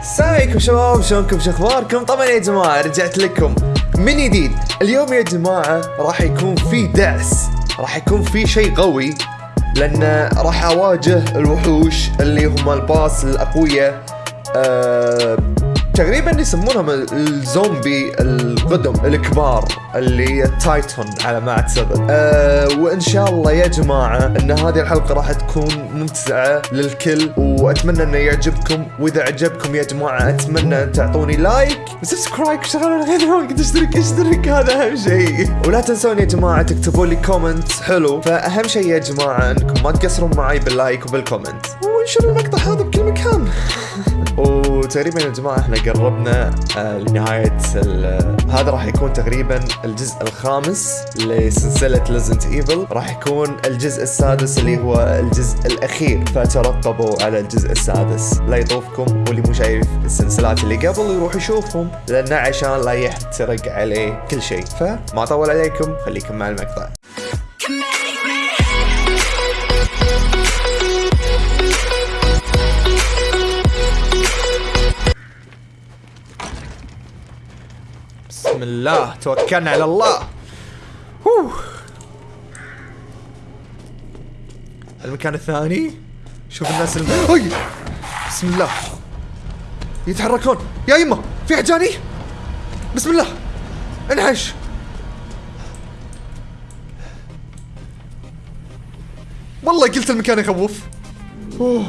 السلام عليكم شباب شلونكم؟ شو أخباركم؟ طبعا يا جماعة رجعت لكم من جديد. اليوم يا جماعة راح يكون في دعس راح يكون في شيء قوي لأن راح أواجه الوحوش اللي هم ال boss الاقوياء أه تقريبا يسمونهم الزومبي القدم الكبار اللي هي Titan على ما اعتقد أه وإن شاء الله يا جماعة إن هذه الحلقة راح تكون ممتعة للكل وأتمنى إنه يعجبكم. وإذا عجبكم يا جماعة أتمنى أن تعطوني like و subscribe وشغلوا الغير تشترك أشترك هذا أهم شيء. ولا تنسون يا جماعة تكتبوا لي comment حلو. فأهم شيء يا جماعة إنكم ما تقصرون معي بال like وبال comment. وانشروا المقطع هذا بكل مكان؟ وتقريبا يا جماعة إحنا قربنا آه لنهاية هذا راح يكون تقريبا الجزء الخامس لسلسلة Resident Evil راح يكون الجزء السادس اللي هو الجزء الأخير. فترقبوا على الجزء السادس. لا يطوفكم واللي مو شايف السلسلات اللي قبل يروح يشوفهم لأنه عشان لا يحترق عليه كل شيء. فما أطول عليكم خليكم مع المقطع. الله توكلنا على الله. هوه. المكان الثاني. شوف الناس الم... أي. بسم الله. يتحركون. يا يمه في أحد جاني بسم الله. انحش. والله قلت المكان يخوف. أوه.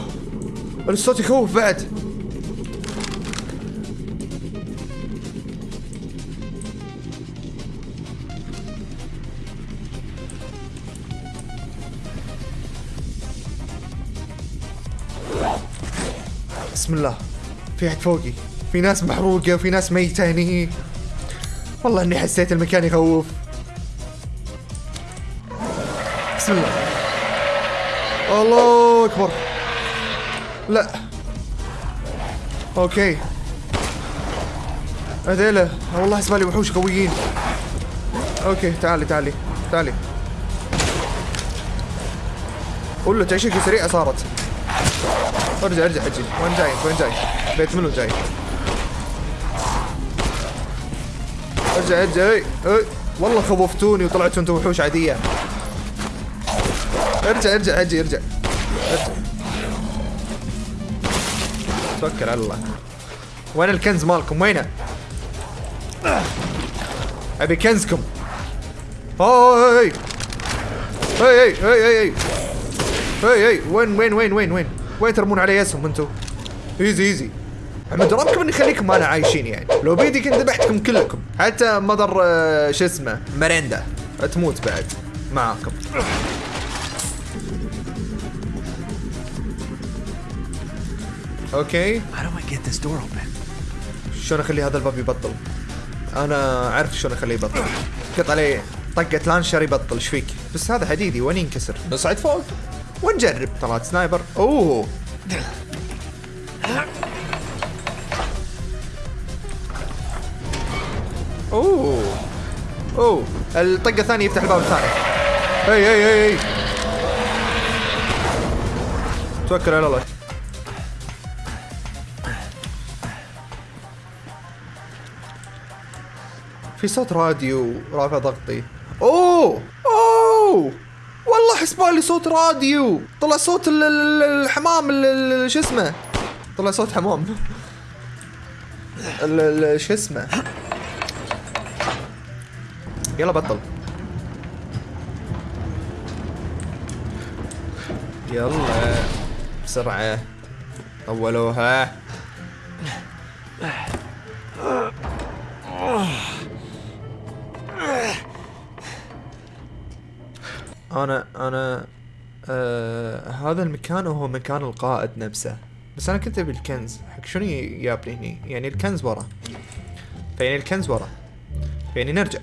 الصوت يخوف بعد. بسم الله. في أحد فوقي. في ناس محروقة وفي ناس ميتة هني والله إني حسيت المكان يخوف. بسم الله. الله أكبر. لا. okay. هذيلا والله حسبالي وحوش قويين. أوكي تعالي تعالي تعالي. قول له تعيشك سريعة صارت. ارجع ارجع حجي. وين جاي؟ وين جاي؟ بيت منو جاي؟ ارجع ارجع. إي إي. والله خوفتوني وطلعتوا أنتم وحوش عادية. ارجع ارجع حجي ارجع. ارجع. توكل على الله. وين الكنز مالكم؟ وينه؟ أبي كنزكم. هاي هاي هاي هاي هاي هاي وين وين وين وين وين؟ وين ترمون علي اسهم أنتم easy easy. احمد ربكم اني خليكم أنا عايشين يعني. لو بيدي كنت ذبحتكم كلكم. حتى مدر آه، شو اسمه؟ مريندا تموت بعد. معاكم. okay. How do I get this door open? شلون أخلي هذا الباب يبطل؟ أنا عارف شلون أخليه يبطل. قط عليه طقة لانشر يبطل إيش فيك؟ بس هذا حديدي وين ينكسر؟ نصعد فوق. ونجرب. طلعت سنايبر. أوه. أوه. أوه. الطقة الثانية يفتح الباب الثاني. هي هي هي هي. توكل على الله. في صوت راديو رافع ضغطي. أوه. أوه. والله حسبالي صوت راديو. طلع صوت ال- ال- الحمام ال- ال- شو اسمه؟ طلع صوت حمام. شو اسمه؟ يلا بطل. يلا. بسرعة. أولوها أنا أنا آه هذا المكان هو مكان القائد نفسه. بس أنا كنت أبي الكنز. حق شنو يابني هني؟ يعني الكنز ورا. فيعني الكنز ورا. يعني نرجع.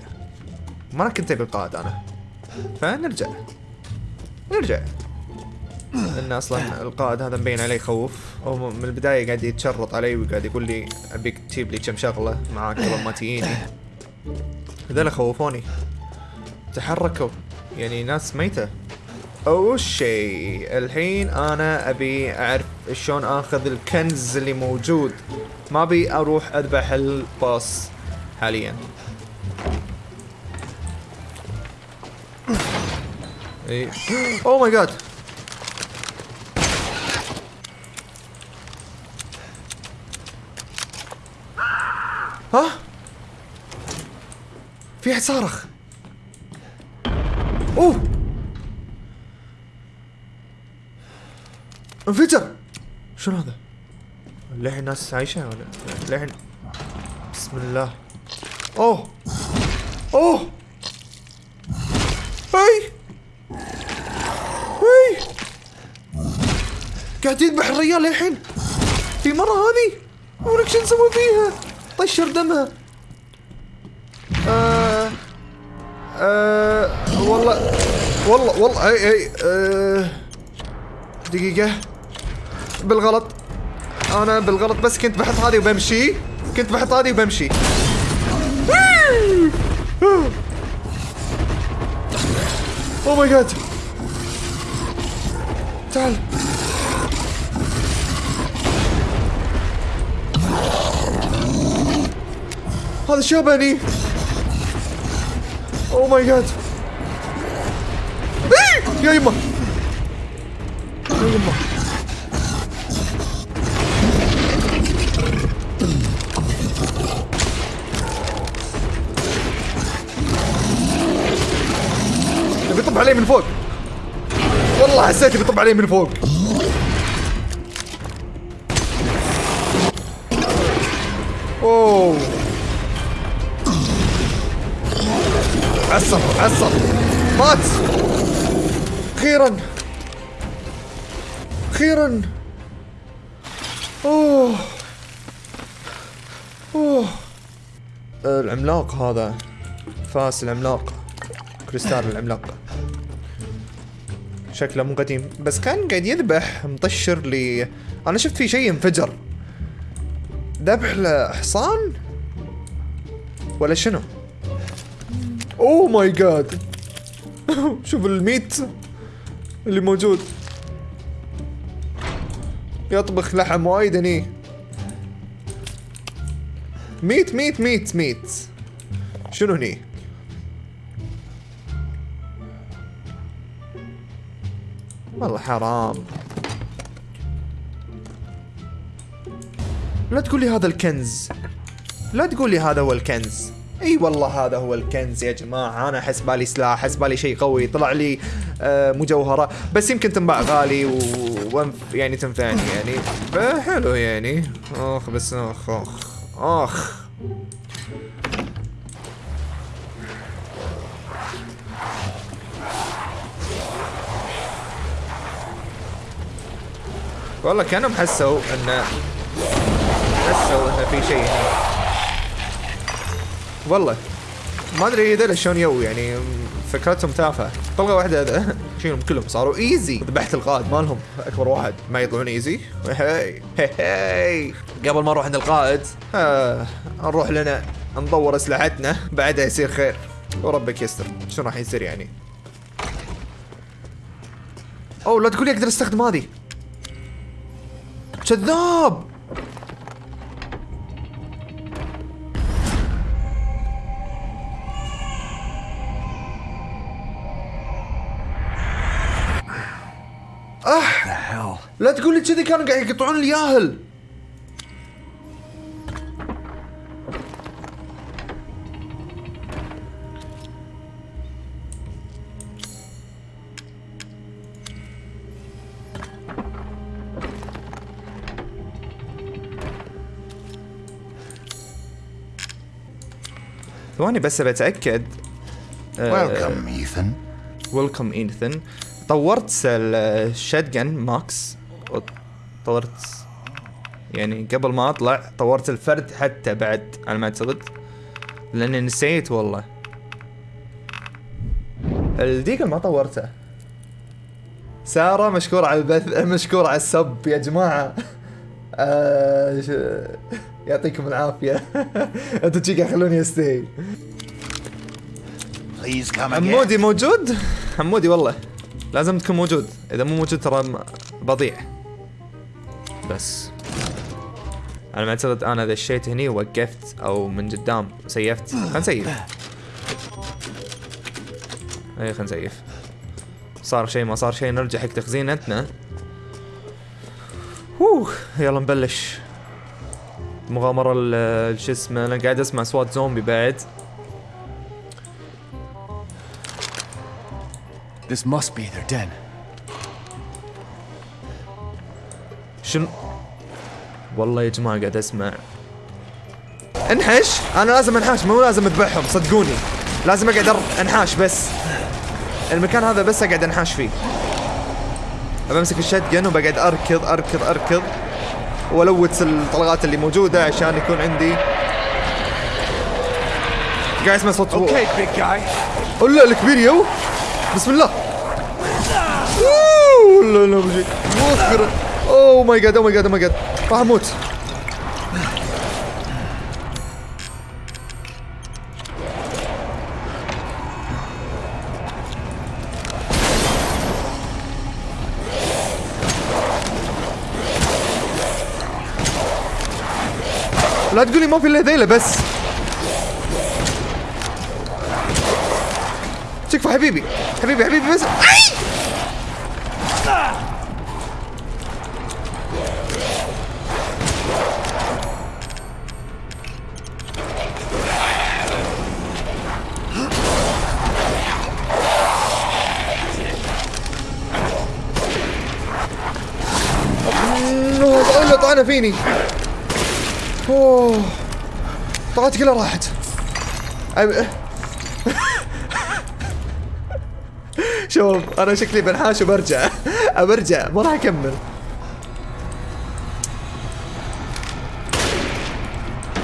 ما كنت أبي القائد أنا. فنرجع. نرجع. لأن أصلا القائد هذا مبين عليه خوف. هو من البداية قاعد يتشرط علي وقاعد يقول لي أبيك تجيب لي كم شغلة معاك قبل ما تجيني. هذول خوفوني. تحركوا. يعني ناس ميتة. اول شيء. الحين أنا أبي أعرف شلون آخذ الكنز اللي موجود. ما أبي أروح أذبح الباص حاليا. اي اوه ماي جاد ها؟ في احد صارخ. أوه. انفجر شنو هذا؟ للحين الناس عايشة ولا؟ للحين بسم الله. أوه. أوه. هاي. هاي. قاعد يذبح الرجال للحين. في مرة هذه؟ ولك شو نسوي فيها. طشر دمها. آه. آه. والله والله والله هي هي آه دقيقة. بالغلط. أنا بالغلط بس كنت بحط هذه وبمشي. كنت بحط هذه وبمشي. oh my God تعال. هذا شبني. oh my God يا يما يا يما بيطب علي من فوق. والله حسيت بيطب علي من فوق. أوه. عصر عصر مات. أخيرا. أخيرا. أوه. أوه. العملاق هذا. فاس العملاق. كريستال العملاق. شكله مو قديم. بس كان قاعد يذبح مطشر لي. أنا شفت في شيء انفجر ذبح لحصان ولا شنو؟ oh my God. شوف الميت. اللي موجود. يطبخ لحم وايد هني. ميت ميت ميت ميت. شنو هني؟ والله حرام. لا تقول لي هذا الكنز. لا تقول لي هذا هو الكنز. إي والله هذا هو الكنز يا جماعة. أنا احس بالي سلاح احس بالي شيء قوي. طلع لي مجوهرة. بس يمكن تنباع غالي و... يعني تنفعني يعني. حلو يعني. أخ بس أخ أخ أخ. والله كانوا حسوا انه حسوا انه في شيء هنا. والله. ما أدري ذول شلون يو يعني. فكرتهم تافهة. طلقة واحدة هذا. شيلهم كلهم صاروا easy ذبحت القائد مالهم أكبر واحد. ما يطلعون easy هي هي قبل ما نروح عند القائد. آه نروح لنا ندور أسلحتنا. بعدها يصير خير. وربك يستر. شو راح يصير يعني؟ أوه لا تقول لي أقدر استخدم هذه. كذاب لا تقول لي كذي كانوا قاعد يقطعون الياهل. ثواني بس بتاكد Welcome, Ethan. welcome Ethan طورت ال shotgun max طورت. يعني قبل ما أطلع طورت الفرد حتى بعد على ما أعتقد. لأني نسيت والله. ال Deagle ما طورته. سارة مشكورة على البث مشكورة على ال sub يا جماعة. آه ش- يعطيكم العافية. أنتوا تجي خلوني استي. حمودي موجود؟ حمودي والله. لازم تكون موجود. إذا مو موجود ترى بضيع. بس. أنا ما أعتقد أنا دشيت هني ووقفت أو من قدام سيفت. خلينا نسيف. اي خلينا نسيف. صار شيء ما صار شيء نرجع حق تخزينتنا. اوه يلا نبلش. مغامرة شو اسمه أنا قاعد أسمع أصوات زومبي بعد. This must be their den. شنو؟ والله يا جماعة قاعد أسمع. انحش! أنا لازم انحاش مو لازم أذبحهم صدقوني. لازم أقعد أنحاش بس. المكان هذا بس أقعد أنحاش فيه. بمسك ال shotgun وبقعد أركض أركض أركض. وأ loot الطلقات اللي موجودة عشان يكون عندي. قاعد أسمع صوت Okay, big guy. ولا الكبير يو بسم الله. أوه، لا لا oh my God oh my God oh my God راح أموت لا تقولي ما في إلا ذيلة بس. تكفى حبيبي حبيبي حبيبي بس. أي! فيني؟ أوه. طاقتي كلها راحت. شوف أنا شكلي بنحاش وبرجع. برجع ما راح أكمل.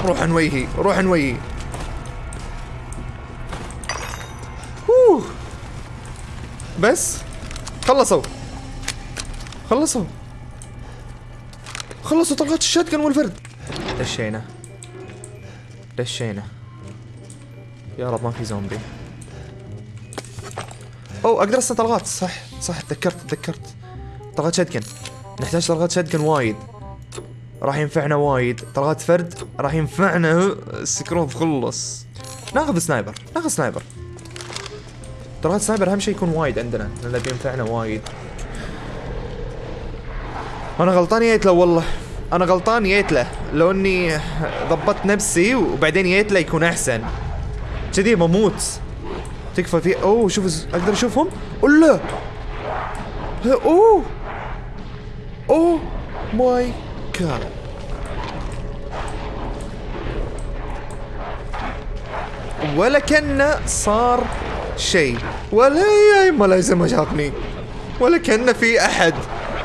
روح نويهي روح نويهي. بس خلصوا. خلصوا. خلصوا طلقات ال shotgun والفرد. دشينا. دشينا. يا رب ما في زومبي. اوه أقدر استخدم طلقات. صح صح تذكرت تذكرت. طلقات shotgun نحتاج طلقات shotgun وايد. راح ينفعنا وايد. طلقات فرد راح ينفعنا. السكروب خلص. ناخذ sniper ناخذ sniper. طلقات sniper أهم شيء يكون وايد عندنا لأنه بينفعنا وايد. أنا غلطان جيت له والله. أنا غلطان جيت له لو إني ضبطت نفسي وبعدين جيت له يكون أحسن. كذي بموت تكفى في أوه شوف أقدر أشوفهم؟ ولا أوه. oh. my God. ولا كأنه صار شيء. ولا يا ما شافني ولا كأنه في أحد.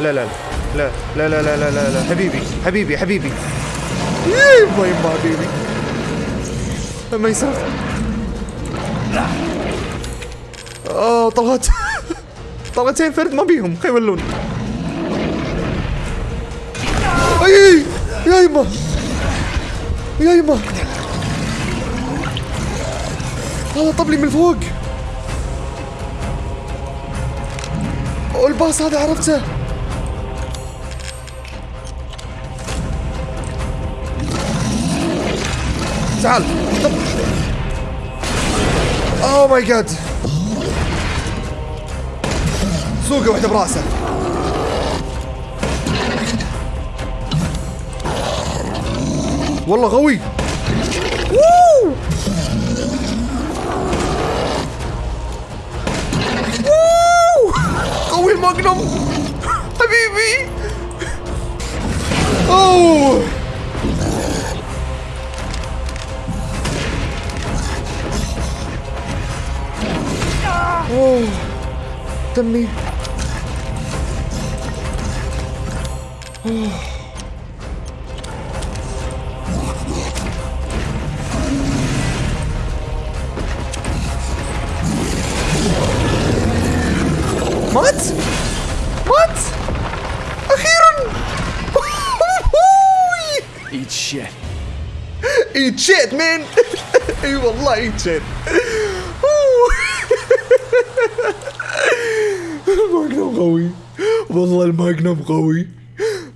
لا لا لا لا لا لا لا لا لا لا حبيبي حبيبي. حبيبي يما يما حبيبي. ما يصير. آه طلعت. طلعتين فرد ما بيهم خي يولون أي يا يما يا يما هذا طب لي من فوق. والباص هذا عرفته؟ تعال. اوه ماي جاد سوقه واحدة براسه. والله قوي قوي الماجنوم. حبيبي. اوه suddenly... what? What? A heron! Eat shit. Eat shit, man! you will like shit. الماجنوم قوي والله الماجنوم قوي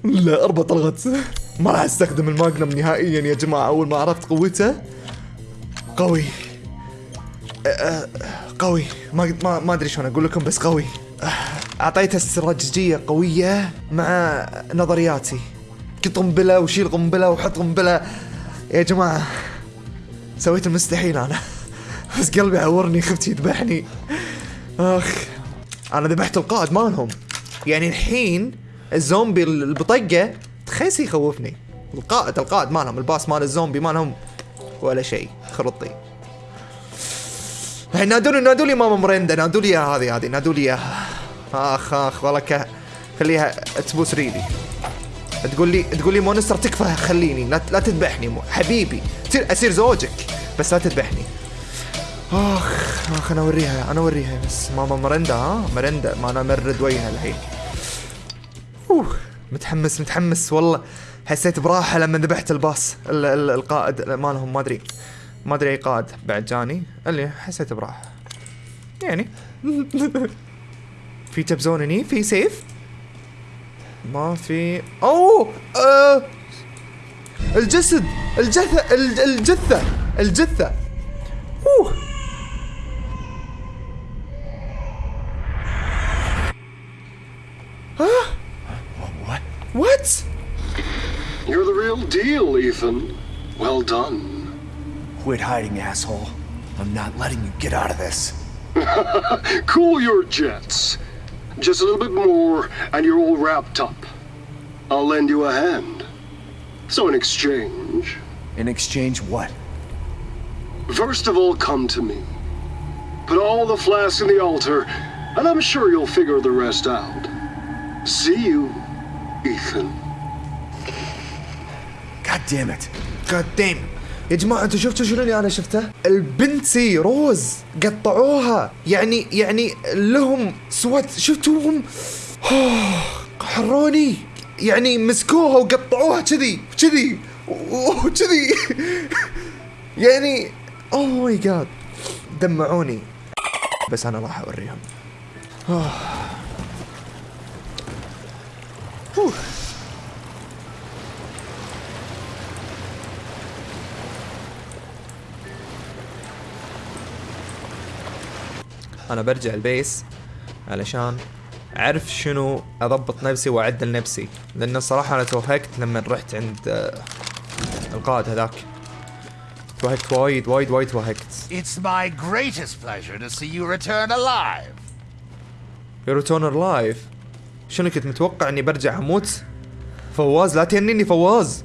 لا أربع طلقات ما راح أستخدم الماجنوم نهائيا يا جماعة أول ما عرفت قوته. قوي. أه، أه، قوي. ما ما ما أدري شلون أقول لكم بس قوي. أعطيته استراتيجية قوية مع نظرياتي. قنبلة وشيل قنبلة وحط قنبلة. يا جماعة سويت المستحيل أنا. بس قلبي عورني خفت يذبحني. أخ. أنا ذبحت القائد مالهم. يعني الحين الزومبي اللي بطقه تخيس يخوفني. القائد القائد مالهم الباص مال الزومبي مالهم ولا شيء خرطي. الحين نادولي نادولي ماما مريندا نادولي هذه هذه نادولي آخ آخ والله ك- خليها تبوس ريلي تقول لي تقول لي مونستر تكفى خليني لا, لا تذبحني حبيبي. أصير زوجك بس لا تذبحني. آخ آخ أنا أوريها أنا أوريها بس ماما مرندا ها؟ مرندا ما أنا مرد وجهها الحين. أوه متحمس متحمس والله. حسيت براحة لما ذبحت الباص ال- ال- القائد مالهم ما أدري ما أدري أي قائد بعد جاني. اللي حسيت براحة. يعني. في تبزون هني؟ في سيف؟ ما في. أوه! آه! الجسد الجثة الج- الجثة الجثة. أوه! Deal, Ethan. Well done. Quit hiding, asshole. I'm not letting you get out of this. Cool your jets. Just a little bit more, and you're all wrapped up. I'll lend you a hand. So, in exchange, In exchange, what? first of all, come to me. Put all the flasks in the altar, and I'm sure you'll figure the rest out. See you, Ethan. God damn it. God damn يا جماعة أنتوا شفتوا شنو اللي أنا شفته؟ البنتي روز قطعوها. يعني يعني لهم سوات شفتوهم؟ حروني يعني مسكوها وقطعوها كذي كذي وكذي. يعني oh my God دمعوني. بس أنا راح أوريهم. أنا برجع البيس علشان أعرف شنو أضبط نفسي وأعدل نفسي. لأن الصراحة أنا توهقت لما رحت عند آه، القائد هذاك. توهقت وايد وايد وايد توهقت. It's my greatest pleasure to see you return alive. return alive شنو كنت متوقع إني برجع أموت؟ فواز لا تهنيني فواز.